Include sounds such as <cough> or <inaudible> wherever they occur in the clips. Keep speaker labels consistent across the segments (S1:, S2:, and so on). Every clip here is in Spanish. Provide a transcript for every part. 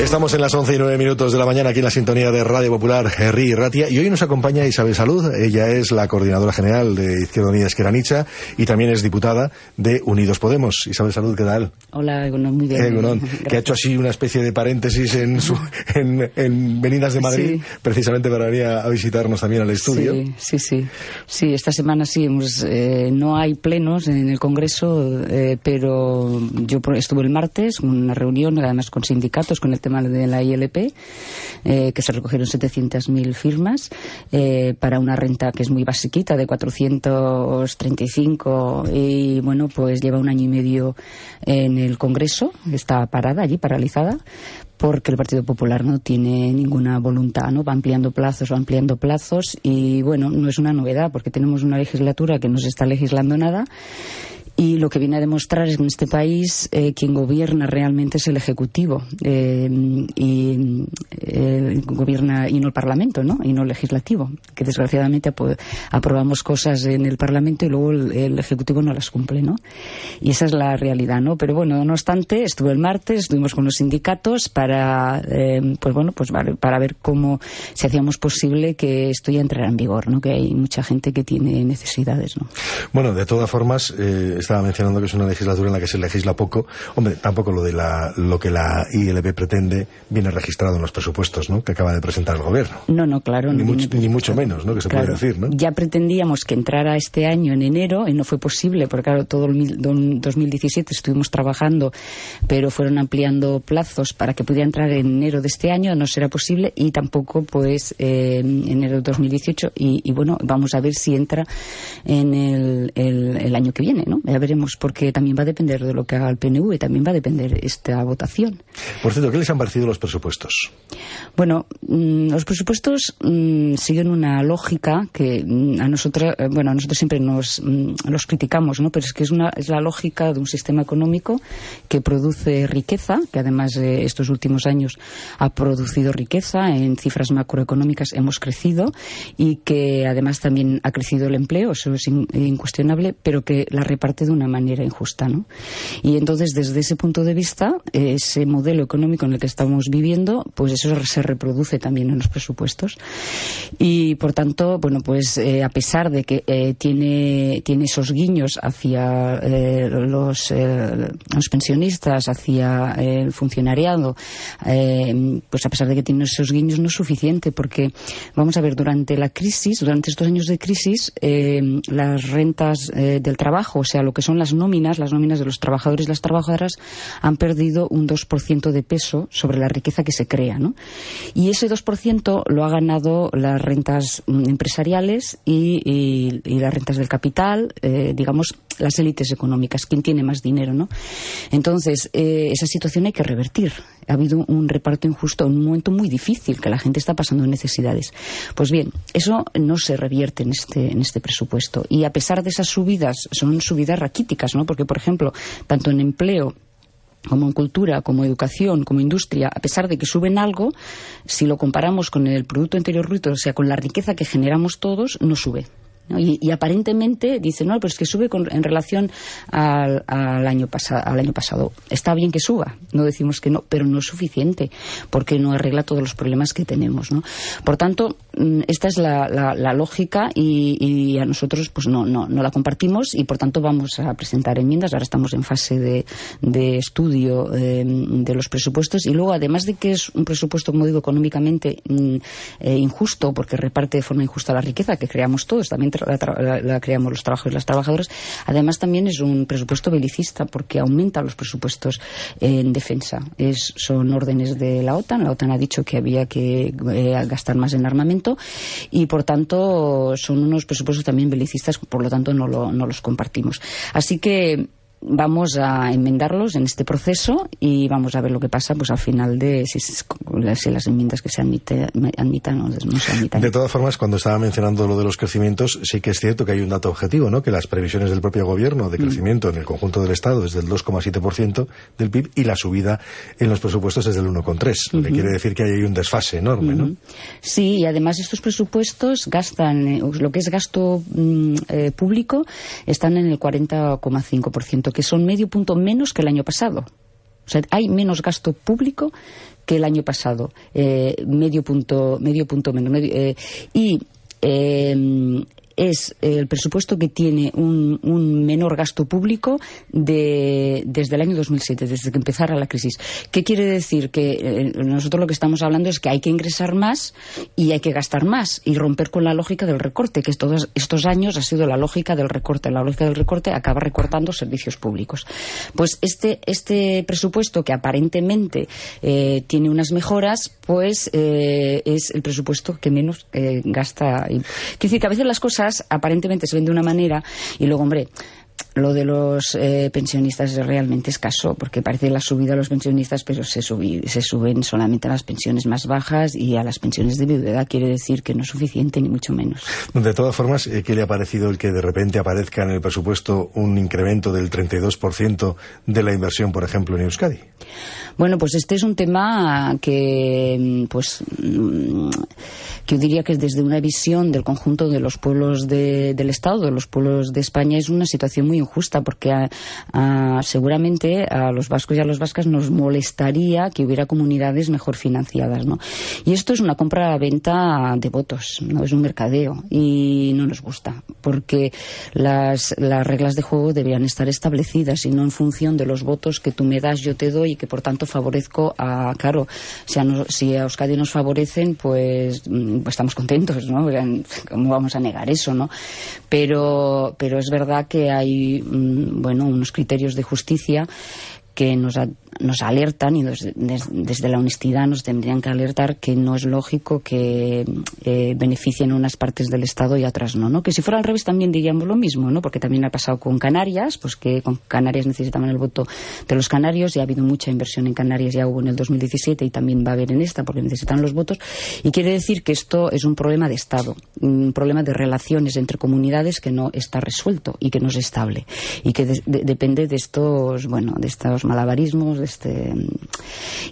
S1: Estamos en las 11 y 9 minutos de la mañana aquí en la sintonía de Radio Popular, Henry Ratia, y hoy nos acompaña Isabel Salud. Ella es la coordinadora general de Izquierda Unida Esqueranicha y también es diputada de Unidos Podemos. Isabel Salud, ¿qué tal?
S2: Hola, Egunon, muy bien.
S1: Egunon, <laughs> que ha hecho así una especie de paréntesis en, su, en, en Venidas de Madrid,
S2: Sí.
S1: precisamente para venir a, visitarnos también al estudio.
S2: Sí, sí, sí. Sí, esta semana sí, hemos, eh, no hay plenos en el Congreso, eh, pero yo estuve el martes en una reunión, además con sindicatos, con el de la ILP, eh, que se recogieron 700.000 firmas eh, para una renta que es muy basiquita, de 435, y bueno, pues lleva un año y medio en el Congreso, está parada allí, paralizada, porque el Partido Popular no tiene ninguna voluntad, ¿no? Va ampliando plazos, va ampliando plazos y bueno, no es una novedad porque tenemos una legislatura que no se está legislando nada y lo que viene a demostrar es que en este país eh, quien gobierna realmente es el Ejecutivo eh, y eh, gobierna y no el Parlamento, ¿no? Y no el Legislativo, que desgraciadamente apro- aprobamos cosas en el Parlamento y luego el, el Ejecutivo no las cumple, ¿no? Y esa es la realidad, ¿no? Pero bueno, no obstante, estuve el martes, estuvimos con los sindicatos para, eh, pues bueno, pues para ver cómo si hacíamos posible que esto ya entrara en vigor, ¿no? Que hay mucha gente que tiene necesidades, ¿no?
S1: Bueno, de todas formas, eh, estaba mencionando que es una legislatura en la que se legisla poco. Hombre, tampoco lo de la, lo que la ILB pretende viene registrado en los presupuestos, ¿no? Que acaba de presentar el gobierno.
S2: No, no, claro.
S1: Ni
S2: no
S1: mucho- ni mucho menos, ¿no? Que se puede decir, ¿no?
S2: Ya pretendíamos que entrara este año en enero y no fue posible, porque claro, todo el mil- don- 2017 estuvimos trabajando, pero fueron ampliando plazos para que pudiera entrar en enero de este año, no será posible, y tampoco pues eh, en enero de 2018, y, y bueno, vamos a ver si entra en el, el- el año que viene, ¿no? Ya veremos, porque también va a depender de lo que haga el PNV, también va a depender esta votación.
S1: Por cierto, ¿qué les han parecido los presupuestos?
S2: Bueno, mm, los presupuestos mm, siguen una lógica que mm, a nosotros, eh, bueno, a nosotros siempre nos los criticamos, ¿no? Pero es que es una es la lógica de un sistema económico que produce riqueza, que además eh, estos últimos años ha producido riqueza en cifras macroeconómicas hemos crecido y que además también ha crecido el empleo, eso es in- incuestionable, pero que la reparte de una manera injusta, ¿no? Y entonces desde ese punto de vista ese modelo económico en el que estamos viviendo, pues eso se reproduce también en los presupuestos. Y por tanto, bueno, pues eh, a pesar de que eh, tiene, tiene esos guiños hacia eh, los, los pensionistas, hacia el funcionariado, pues a pesar de que tiene esos guiños no es suficiente porque, vamos a ver, durante la crisis, durante estos años de crisis, las rentas del trabajo, o sea, lo que son las nóminas, las nóminas de los trabajadores y las trabajadoras, han perdido un 2% de peso sobre la riqueza que se crea, ¿no? Y ese 2% lo ha ganado las rentas mm, empresariales y, las rentas del capital, eh, digamos, las élites económicas, quien tiene más dinero, ¿no? Entonces, eh, esa situación hay que revertir. Ha habido un reparto injusto en un momento muy difícil, que la gente está pasando necesidades. Pues bien, eso no se revierte en este, en este presupuesto. Y a pesar de esas subidas, son subidas raquíticas, ¿no? Porque, por ejemplo, tanto en empleo como en cultura, como educación, como industria, a pesar de que suben algo, si lo comparamos con el Producto Interior Bruto, o sea, con la riqueza que generamos todos, no sube. Y, y aparentemente dice, no, pero es que sube con- en relación al, al año al año pasado. Está bien que suba, no decimos que no, pero no es suficiente, porque no arregla todos los problemas que tenemos. ¿no? Por tanto, esta es la, lógica y, a nosotros pues no, no, no la compartimos y por tanto vamos a presentar enmiendas. Ahora estamos en fase de, estudio eh, de los presupuestos y luego, además de que es un presupuesto, como económicamente mm, eh, injusto, porque reparte de forma injusta la riqueza que creamos todos, también la, la- creamos los trabajadores y las trabajadoras, además también es un presupuesto belicista porque aumenta los presupuestos en defensa. Son órdenes de la OTAN. La OTAN ha dicho que había que eh, gastar más en armamento y, por tanto, son unos presupuestos también belicistas, por lo tanto, no, lo- no los compartimos. Así que vamos a enmendarlos en este proceso y vamos a ver lo que pasa pues al final de si, si las enmiendas que se admite- admitan o no se admitan.
S1: De todas formas, cuando estaba mencionando lo de los crecimientos, sí que es cierto que hay un dato objetivo, ¿no? Que las previsiones del propio gobierno
S2: Mm.
S1: de crecimiento en el conjunto del Estado es del 2,7% del PIB y la subida en los presupuestos es del 1,3%. Lo que quiere decir que hay un desfase enorme, ¿no?
S2: Sí, y además estos presupuestos gastan, eh, lo que es gasto mm, eh, público, están en el 40,5%, que son medio punto menos que el año pasado. O sea, hay menos gasto público que el año pasado, eh, medio punto medio punto menos. Eh, y eh, es el presupuesto que tiene un, menor gasto público desde el año 2007, desde que empezara la crisis. ¿Qué quiere decir? Que eh, nosotros lo que estamos hablando es que hay que ingresar más y hay que gastar más y romper con la lógica del recorte, que todos estos años ha sido la lógica del recorte. La lógica del recorte acaba recortando servicios públicos. Pues este, este presupuesto, que aparentemente eh, tiene unas mejoras, pues eh, es el presupuesto que menos gasta. Quiere decir que a veces las cosas aparentemente se ven de una manera y luego, hombre, lo de los eh, pensionistas es realmente escaso, porque parece la subida a los pensionistas, pero se, se suben solamente a las pensiones más bajas y a las pensiones de viudedad. Quiere decir que no es suficiente, ni mucho menos.
S1: De todas formas, eh, ¿qué le ha parecido el que de repente aparezca en el presupuesto un incremento del 32% de la inversión, por ejemplo, en Euskadi?
S2: Bueno, pues este es un tema que, pues, mm, que yo diría que desde una visión del conjunto de los pueblos del Estado, de los pueblos de España, es una situación muy injusta, porque seguramente a los vascos y a los vascas nos molestaría que hubiera comunidades mejor financiadas, ¿no? Y esto es una compra-venta de votos, no es un mercadeo, y no nos gusta, porque las, las reglas de juego deberían estar establecidas y no en función de los votos que tú me das, yo te doy y que por tanto favorezco a, claro, si a, si a Euskadi nos favorecen, pues, mm, pues, estamos contentos, ¿no? <laughs> ¿Cómo vamos a negar eso, no? Pero, pero es verdad que hay, bueno, unos criterios de justicia que nos, nos alertan y desde la honestidad nos tendrían que alertar que no es lógico que eh, beneficien unas partes del Estado y otras no, no. Que si fuera al revés también diríamos lo mismo, ¿no? Porque también ha pasado con Canarias, pues que con Canarias necesitaban el voto de los canarios y ha habido mucha inversión en Canarias, ya hubo en el 2017 y también va a haber en esta porque necesitan los votos. Y quiere decir que esto es un problema de Estado, un problema de relaciones entre comunidades que no está resuelto y que no es estable y que depende de estos, bueno, de estos malabarismos, este,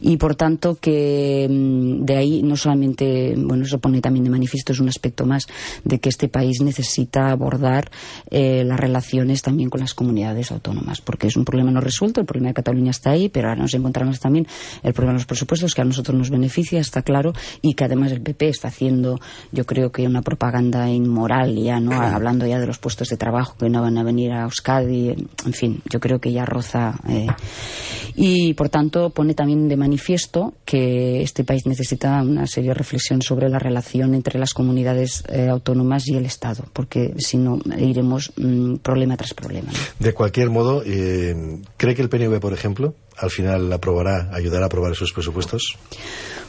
S2: y por tanto que mm, de ahí no solamente, bueno, eso pone también de manifiesto, es un aspecto más de que este país necesita abordar eh, las relaciones también con las comunidades autónomas, porque es un problema no resuelto, el problema de Cataluña está ahí, pero ahora nos encontramos también el problema de los presupuestos que a nosotros nos beneficia, está claro, y que además el PP está haciendo, yo creo que una propaganda inmoral ya, ¿no? Hablando ya de los puestos de trabajo que no van a venir a Euskadi, en fin, yo creo que ya roza. Eh, y por tanto pone también de manifiesto que este país necesita una seria reflexión sobre la relación entre las comunidades eh, autónomas y el Estado, porque si no iremos mm, problema tras problema.
S1: De cualquier modo, eh, ¿cree que el PNV, por ejemplo, al final aprobará, ayudará a aprobar esos presupuestos?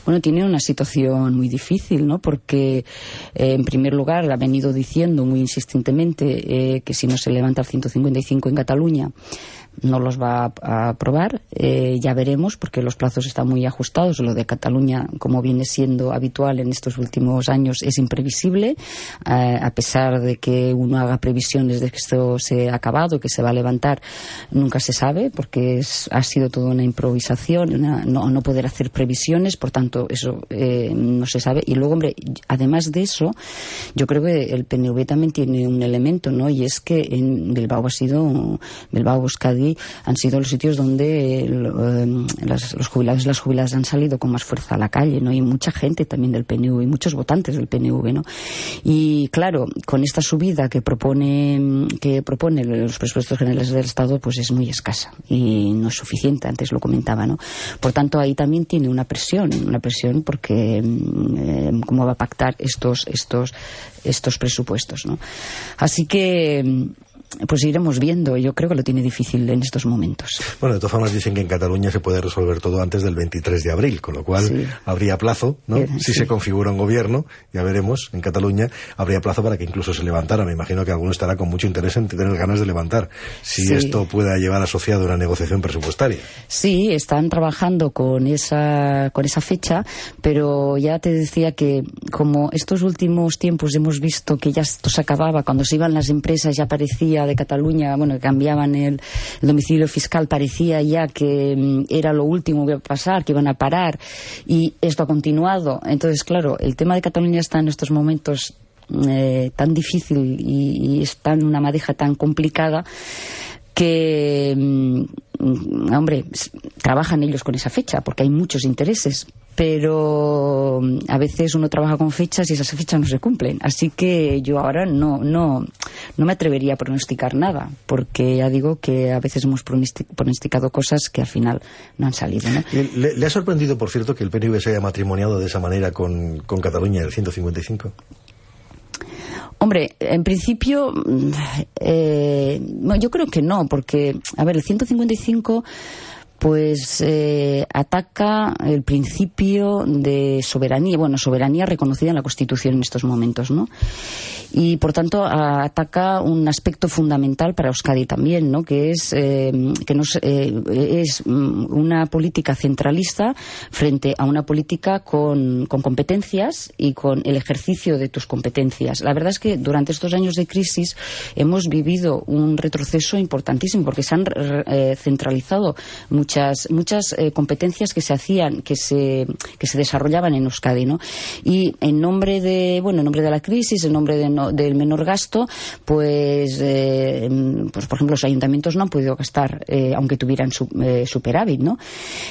S2: Bueno, tiene una situación muy difícil, ¿no? Porque, eh, en primer lugar, ha venido diciendo muy insistentemente que si no se levanta el 155 en Cataluña, no los va a aprobar. Eh, ya veremos, porque los plazos están muy ajustados. Lo de Cataluña, como viene siendo habitual en estos últimos años, es imprevisible, eh, a pesar de que uno haga previsiones de que esto se ha acabado, que se va a levantar, nunca se sabe, porque ha sido toda una improvisación, no, no, poder hacer previsiones, por tanto, eso eh, no se sabe. Y luego, hombre, además de eso, yo creo que el PNV también tiene un elemento, ¿no? Y es que en Bilbao ha sido, Bilbao, Euskadi, han sido los sitios donde eh, los jubilados y las jubiladas han salido con más fuerza a la calle, ¿no? Y mucha gente también del PNV, y muchos votantes del PNV, ¿no? Y claro, con esta subida que propone, que propone los presupuestos generales del Estado, pues es muy escasa y no es suficiente, antes lo comentaba, ¿no? Por tanto, ahí también tiene una presión, una presión porque eh, cómo va a pactar estos, estos, estos presupuestos, ¿no? Así que pues iremos viendo. Yo creo que lo tiene difícil en estos momentos.
S1: Bueno, de todas formas dicen que en Cataluña se puede resolver todo antes del 23 de abril, con lo cual habría plazo, ¿no? si se configura un gobierno, ya veremos, en Cataluña habría plazo para que incluso se levantara. Me imagino que alguno estará con mucho interés en tener ganas de levantar, si esto pueda llevar asociado una negociación presupuestaria.
S2: Sí, están trabajando con esa, con esa fecha, pero ya te decía que como estos últimos tiempos hemos visto que ya esto se acababa, cuando se iban las empresas ya parecía de Cataluña, bueno, que cambiaban el, domicilio fiscal, parecía ya que mm, era lo último que iba a pasar, que iban a parar, y esto ha continuado. Entonces, claro, el tema de Cataluña está en estos momentos eh, tan difícil y, y, está en una madeja tan complicada que, mm, mm, hombre, trabajan ellos con esa fecha porque hay muchos intereses, pero mm, a veces uno trabaja con fechas y esas fechas no se cumplen. Así que yo ahora no, no, no me atrevería a pronosticar nada, porque ya digo que a veces hemos pronosticado cosas que al final no han salido.
S1: ¿Le, ha sorprendido, por cierto, que el PNV se haya matrimoniado de esa manera con, con Cataluña, el 155?
S2: Hombre, en principio, mm, eh, yo creo que no, porque, a ver, el 155 pues eh, ataca el principio de soberanía, bueno, soberanía reconocida en la Constitución en estos momentos, ¿no? Y por tanto ataca un aspecto fundamental para Euskadi también, ¿no? Que es eh, que nos, eh, es una política centralista frente a una política con, con, competencias y con el ejercicio de tus competencias. La verdad es que durante estos años de crisis hemos vivido un retroceso importantísimo porque se han centralizado muchas, muchas eh, competencias que se hacían, que se, que se desarrollaban en Euskadi, ¿no? Y en nombre de, bueno, en nombre de la crisis, en nombre del menor gasto, pues, eh, pues, por ejemplo, los ayuntamientos no han podido gastar, eh, aunque tuvieran superávit, ¿no?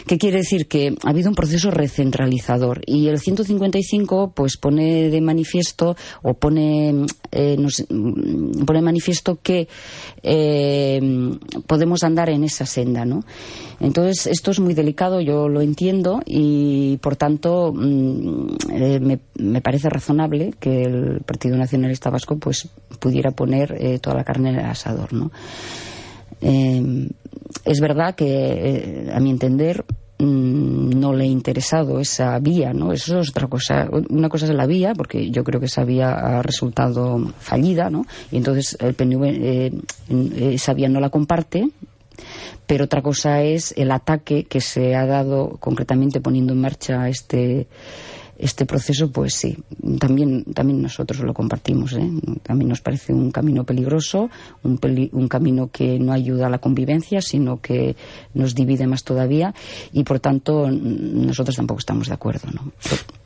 S2: ¿Qué quiere decir? Que ha habido un proceso recentralizador y el 155, pues, pone de manifiesto o pone, nos, pone de manifiesto que podemos andar en esa senda, ¿no? Entonces, esto es muy delicado, yo lo entiendo y, por tanto, mm, eh, me, parece razonable que el Partido Nacionalista Vasco pues pudiera poner eh, toda la carne en el asador, ¿no? Eh, es verdad que, a mi entender, mm, no le ha interesado esa vía, ¿no? Eso es otra cosa. Una cosa es la vía, porque yo creo que esa vía ha resultado fallida, ¿no? Y entonces el PNV esa vía no la comparte, pero otra cosa es el ataque que se ha dado concretamente poniendo en marcha este este proceso, pues sí, también, también nosotros lo compartimos. ¿eh? También nos parece un camino peligroso, un, un, camino que no ayuda a la convivencia, sino que nos divide más todavía y, por tanto, nosotros tampoco estamos de acuerdo. ¿no?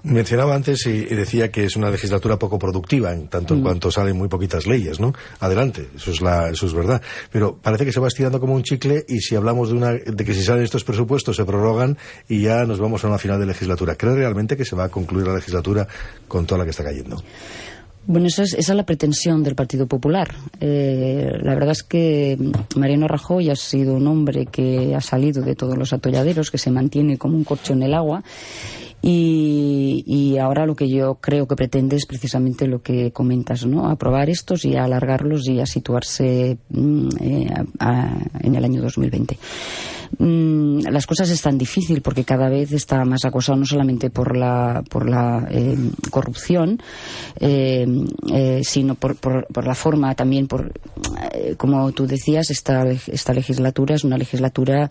S1: Mencionaba antes y, decía que es una legislatura poco productiva, en tanto en mm. cuanto salen muy poquitas leyes, ¿no? Adelante, eso es, la, eso es verdad. Pero parece que se va estirando como un chicle y si hablamos de, una, de que si salen estos presupuestos se prorrogan y ya nos vamos a una final de legislatura. ¿Cree realmente que se va a concluir la legislatura con toda la que está cayendo.
S2: Bueno, esa es, esa es la pretensión del Partido Popular. Eh, la verdad es que Mariano Rajoy ha sido un hombre que ha salido de todos los atolladeros, que se mantiene como un corcho en el agua y, ahora lo que yo creo que pretende es precisamente lo que comentas, ¿no? Aprobar estos y alargarlos y a situarse mm, eh, en el año 2020. Mm, las cosas están difíciles porque cada vez está más acosado no solamente por la, por la eh, corrupción, eh, sino por, por, la forma también, por, como tú decías, esta, esta legislatura es una legislatura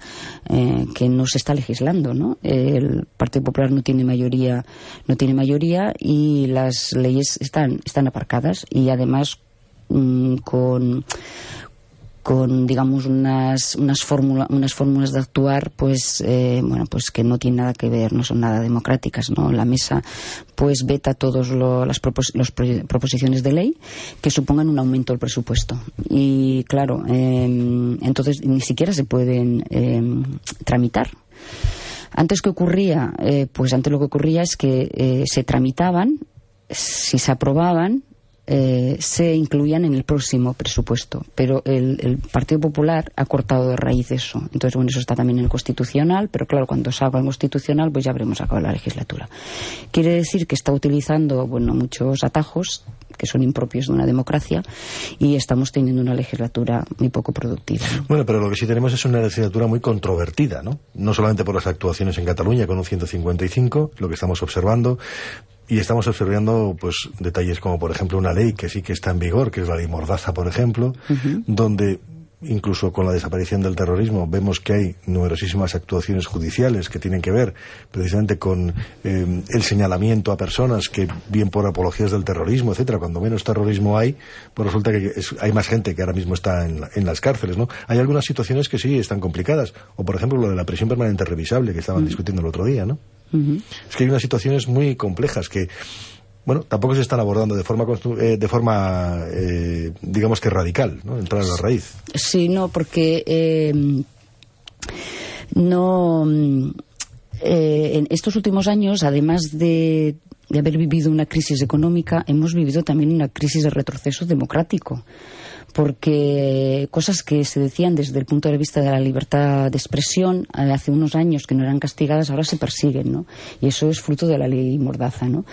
S2: que no se está legislando, ¿no? El Partido Popular no tiene mayoría, no tiene mayoría y las leyes están, están aparcadas y además mm, con con digamos unas unas fórmulas unas fórmulas de actuar pues eh, bueno pues que no tienen nada que ver no son nada democráticas no la mesa pues veta todas las proposiciones de ley que supongan un aumento del presupuesto. Y claro em, entonces ni siquiera se pueden em, tramitar. Antes que ocurría, eh, pues antes lo que ocurría es que eh, se tramitaban, si se aprobaban, eh, se incluían en el próximo presupuesto. Pero el, Partido Popular ha cortado de raíz eso. Entonces, bueno, eso está también en el Constitucional, pero claro, cuando salga el Constitucional, pues ya habremos acabado la legislatura. Quiere decir que está utilizando, bueno, muchos atajos que son impropios de una democracia y estamos teniendo una legislatura muy poco productiva.
S1: Bueno, pero lo que sí tenemos es una legislatura muy controvertida, ¿no? No solamente por las actuaciones en Cataluña con un 155, lo que estamos observando, y estamos observando pues detalles como por ejemplo una ley que sí que está en vigor, que es la ley Mordaza, por ejemplo, donde incluso con la desaparición del terrorismo, vemos que hay numerosísimas actuaciones judiciales que tienen que ver precisamente con eh, el señalamiento a personas que, bien por apologías del terrorismo, etcétera, cuando menos terrorismo hay, pues resulta que hay más gente que ahora mismo está en, las cárceles, ¿no? Hay algunas situaciones que sí están complicadas, o por ejemplo lo de la prisión permanente revisable que estaban discutiendo el otro día, ¿no? Es que hay unas situaciones muy complejas que bueno, tampoco se están abordando de forma, eh, de forma eh, digamos que radical, ¿no? Entrar a la raíz.
S2: Sí, no, porque eh, no eh, en estos últimos años, además de, de haber vivido una crisis económica, hemos vivido también una crisis de retroceso democrático porque cosas que se decían desde el punto de vista de la libertad de expresión eh, hace unos años que no eran castigadas ahora se persiguen, ¿no? Y eso es fruto de la ley Mordaza, ¿no?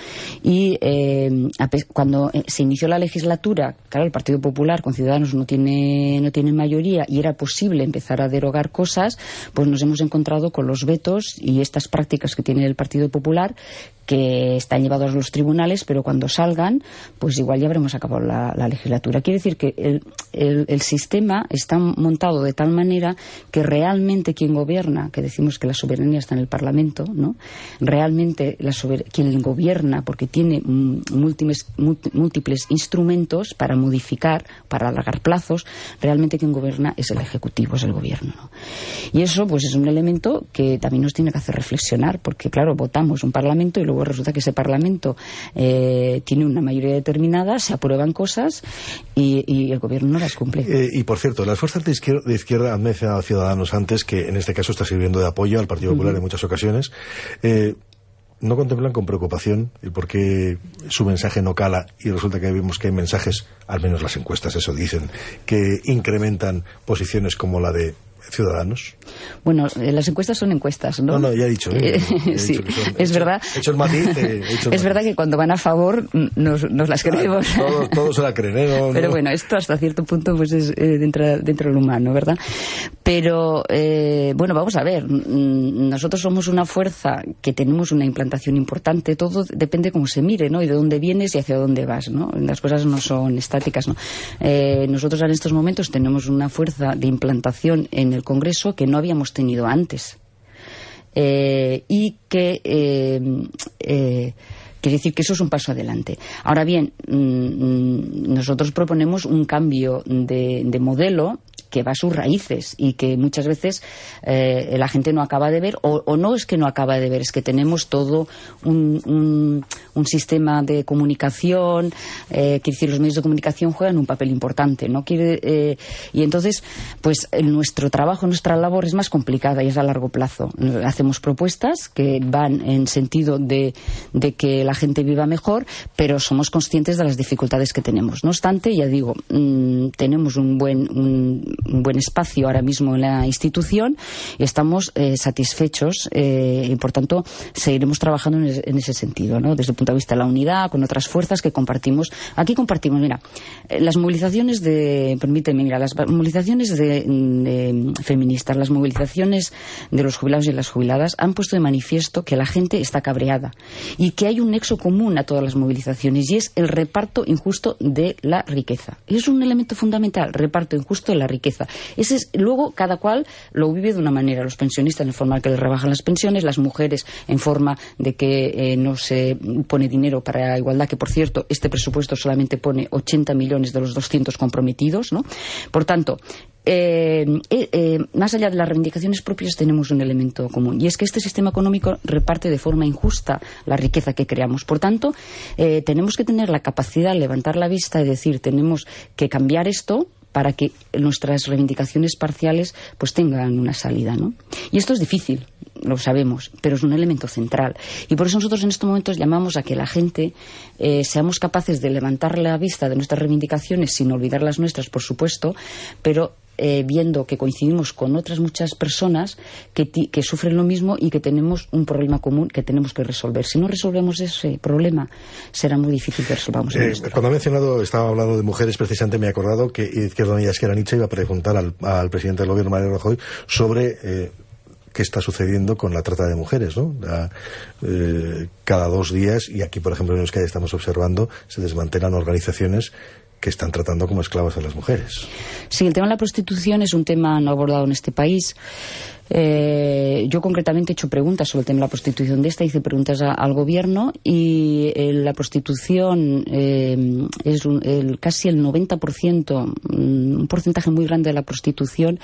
S2: Y eh, cuando eh, se inició la legislatura, claro, el Partido Popular con Ciudadanos no tiene, no tiene mayoría y era posible empezar a derogar cosas, pues nos hemos encontrado con los vetos y estas prácticas que tiene el Partido Popular que están llevados a los tribunales, pero cuando salgan, pues igual ya habremos acabado la, legislatura. Quiere decir que el, sistema está montado de tal manera que realmente quien gobierna, que decimos que la soberanía está en el Parlamento, ¿no? Realmente quien gobierna, porque tiene múltiples, múltiples instrumentos para modificar, para alargar plazos, realmente quien gobierna es el Ejecutivo, es el Gobierno. Y eso, pues, es un elemento que también nos tiene que hacer reflexionar, porque, claro, votamos un Parlamento y luego resulta que ese Parlamento eh, tiene una mayoría determinada, se aprueban cosas y, el gobierno no las cumple.
S1: Eh, y por cierto, las fuerzas de izquierda, han mencionado a Ciudadanos antes, que en este caso está sirviendo de apoyo al Partido Popular en muchas ocasiones. Eh, ¿No contemplan con preocupación el por qué su mensaje no cala y resulta que vemos que hay mensajes, al menos las encuestas eso dicen, que incrementan posiciones como la de ciudadanos?
S2: Bueno, eh, las encuestas son encuestas, ¿no?
S1: No, no, ya he dicho. ¿eh? <laughs>
S2: sí, es verdad.
S1: He hecho el matiz. <laughs>
S2: es verdad que cuando van a favor nos, las creemos.
S1: todos, <laughs> se la creen, ¿eh?
S2: Pero bueno, esto hasta cierto punto pues es dentro, dentro del humano, ¿verdad? Pero, bueno, vamos a ver. Mm, nosotros somos una fuerza que tenemos una implantación importante. Todo depende cómo se mire, ¿no? Y de dónde vienes y hacia dónde vas, ¿no? Las cosas no son estáticas, ¿no? nosotros en estos momentos tenemos una fuerza de implantación en el Congreso que no habíamos tenido antes. Eh, y que eh, eh, quiere decir que eso es un paso adelante. Ahora bien, mm, mm, nosotros proponemos un cambio de, de modelo que va a sus raíces y que muchas veces eh, la gente no acaba de ver, o, no es que no acaba de ver, es que tenemos todo un, un, sistema de comunicación, eh, quiere decir, los medios de comunicación juegan un papel importante, ¿no? Quiere, eh, y entonces, pues nuestro trabajo, nuestra labor es más complicada y es a largo plazo. Hacemos propuestas que van en sentido de, de que la gente viva mejor, pero somos conscientes de las dificultades que tenemos. No obstante, ya digo, mm, tenemos un buen, un, un buen espacio ahora mismo en la institución y estamos eh, satisfechos eh, y por tanto seguiremos trabajando en, ese sentido, ¿no? desde el punto de vista de la unidad, con otras fuerzas que compartimos. Aquí compartimos, mira, eh, las movilizaciones de, permíteme, mira, las movilizaciones de, feministas, las movilizaciones de los jubilados y las jubiladas han puesto de manifiesto que la gente está cabreada y que hay un nexo común a todas las movilizaciones y es el reparto injusto de la riqueza. Es un elemento fundamental, reparto injusto de la riqueza ese es, luego cada cual lo vive de una manera. Los pensionistas en forma de que les rebajan las pensiones, las mujeres en forma de que eh, no se pone dinero para la igualdad, que por cierto este presupuesto solamente pone 80 millones de los 200 comprometidos. ¿no? Por tanto, eh, eh, más allá de las reivindicaciones propias tenemos un elemento común y es que este sistema económico reparte de forma injusta la riqueza que creamos. Por tanto, tenemos que tener la capacidad de levantar la vista y decir tenemos que cambiar esto para que nuestras reivindicaciones parciales pues tengan una salida, ¿no? Y esto es difícil, lo sabemos, pero es un elemento central. Y por eso nosotros en estos momentos llamamos a que la gente eh, seamos capaces de levantar la vista de nuestras reivindicaciones sin olvidar las nuestras, por supuesto, pero eh, viendo que coincidimos con otras muchas personas que, sufren lo mismo y que tenemos un problema común que tenemos que resolver. Si no resolvemos ese problema, será muy difícil que resolvamos
S1: eh, Cuando ha mencionado, estaba hablando de mujeres, precisamente me he acordado que Izquierda Unida Esquerra Nietzsche iba a preguntar al, presidente del gobierno, Mario Rajoy, sobre eh, qué está sucediendo con la trata de mujeres, ¿no? cada dos días, y aquí, por ejemplo, en Euskadi estamos observando, se desmantelan organizaciones que están tratando como esclavas a las mujeres.
S2: Sí, el tema de la prostitución es un tema no abordado en este país. Eh, yo concretamente he hecho preguntas sobre el tema de la prostitución de esta, hice preguntas al gobierno y eh, la prostitución eh, es el, casi el 90%, mm, un porcentaje muy grande de la prostitución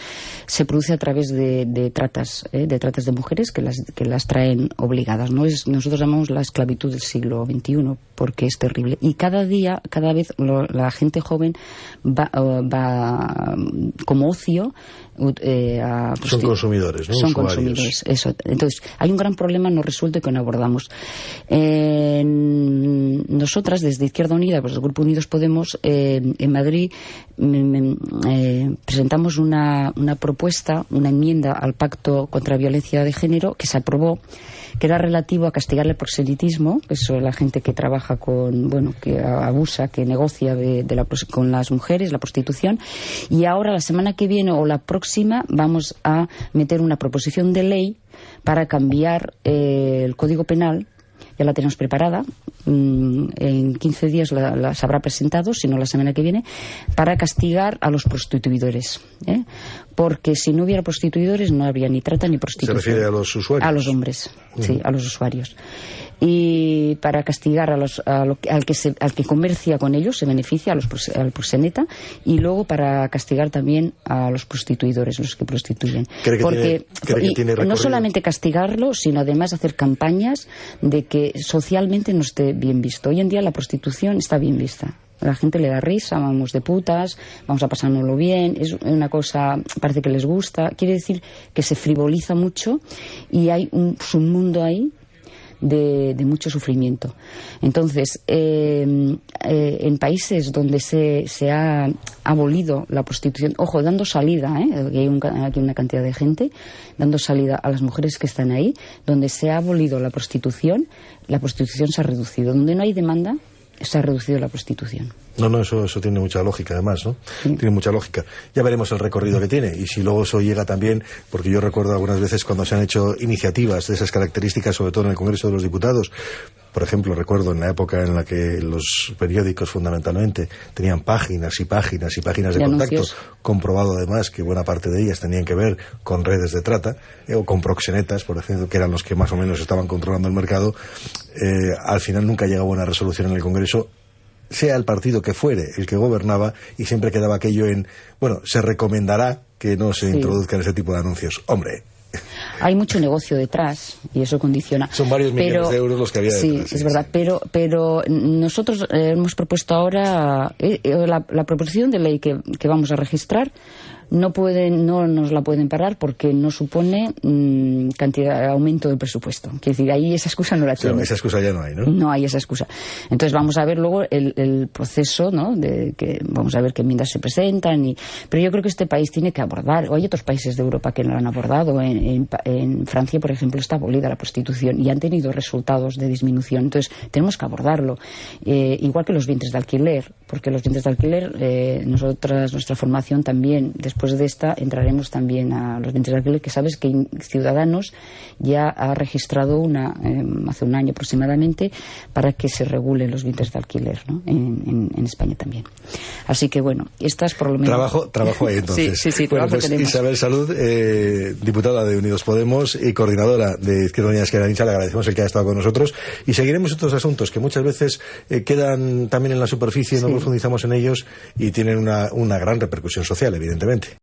S2: se produce a través de, tratas, de tratas de mujeres que las, que las traen obligadas. ¿no? Es, nosotros llamamos la esclavitud del siglo XXI porque es terrible. Y cada día, cada vez la gente joven va, va como ocio
S1: eh, Son consumidores consumidores, ¿no?
S2: Son consumidores, eso. Entonces, hay un gran problema no resuelto que no abordamos. nosotras, desde Izquierda Unida, pues el Grupo Unidos Podemos, en Madrid, presentamos una, una propuesta, una enmienda al Pacto contra la Violencia de Género que se aprobó que era relativo a castigar el proselitismo, que es la gente que trabaja con, bueno, que abusa, que negocia de, la, con las mujeres, la prostitución. Y ahora, la semana que viene o la próxima, vamos a meter una proposición de ley para cambiar eh, el Código Penal ya la tenemos preparada. Mm, en 15 días la, se habrá presentado, si no la semana que viene, para castigar a los prostituidores. ¿eh? Porque si no hubiera prostituidores no habría ni trata ni prostitución.
S1: ¿Se refiere a los usuarios?
S2: A los hombres, sí, a los usuarios y para castigar a los, al, que al que comercia con ellos, se beneficia a los, al proxeneta, y luego para castigar también a los prostituidores, los que prostituyen.
S1: Porque
S2: no solamente castigarlo, sino además hacer campañas de que socialmente no esté bien visto. Hoy en día la prostitución está bien vista. La gente le da risa, vamos de putas, vamos a pasárnoslo bien, es una cosa, parece que les gusta. Quiere decir que se frivoliza mucho y hay un submundo ahí de, mucho sufrimiento. Entonces, eh, eh, en países donde se, se, ha abolido la prostitución, ojo, dando salida, ¿eh? hay aquí una cantidad de gente, dando salida a las mujeres que están ahí, donde se ha abolido la prostitución, la prostitución se ha reducido. Donde no hay demanda, se ha reducido la prostitución.
S1: No, no, eso, eso tiene mucha lógica además, ¿no? Tiene mucha lógica. Ya veremos el recorrido que tiene y si luego eso llega también, porque yo recuerdo algunas veces cuando se han hecho iniciativas de esas características, sobre todo en el Congreso de los Diputados, por ejemplo, recuerdo en la época en la que los periódicos fundamentalmente tenían páginas y páginas y páginas de, contacto, comprobado además que buena parte de ellas tenían que ver con redes de trata eh, o con proxenetas, por ejemplo, que eran los que más o menos estaban controlando el mercado, eh, al final nunca llegaba una resolución en el Congreso sea el partido que fuere el que gobernaba y siempre quedaba aquello en, bueno, se recomendará que no se introduzcan ese tipo de anuncios. Hombre,
S2: hay mucho negocio detrás y eso condiciona.
S1: Son varios millones de euros los que había
S2: detrás. Sí, es verdad, pero, pero nosotros eh, hemos propuesto ahora eh, eh, la, proposición de ley que, que, vamos a registrar no pueden no nos la pueden parar porque no supone mm, cantidad aumento del presupuesto. Quiere decir, ahí esa excusa no la tienen.
S1: esa excusa ya no hay, ¿no?
S2: No hay esa excusa. Entonces vamos a ver luego el, el proceso, ¿no? De que vamos a ver qué enmiendas se presentan y pero yo creo que este país tiene que abordar. O hay otros países de Europa que no lo han abordado. En, en, Francia, por ejemplo, está abolida la prostitución y han tenido resultados de disminución. Entonces tenemos que abordarlo. Eh, igual que los vientres de alquiler, porque los vientres de alquiler, eh, nosotras nuestra formación también después de esta entraremos también a los vientres de alquiler, que sabes que Ciudadanos ya ha registrado una, em, hace un año aproximadamente, para que se regulen los vientres de alquiler en, España también. Así que bueno, estas por lo menos.
S1: Trabajo, trabajo ahí <laughs> entonces.
S2: sí, sí, sí.
S1: Bueno, pues Isabel Salud, eh, diputada de Unidos Podemos y coordinadora de Izquierda Unida Izquierda le agradecemos el que haya estado con nosotros y seguiremos otros asuntos que muchas veces eh, quedan también en la superficie, no profundizamos en ellos y tienen una, una gran repercusión social, evidentemente.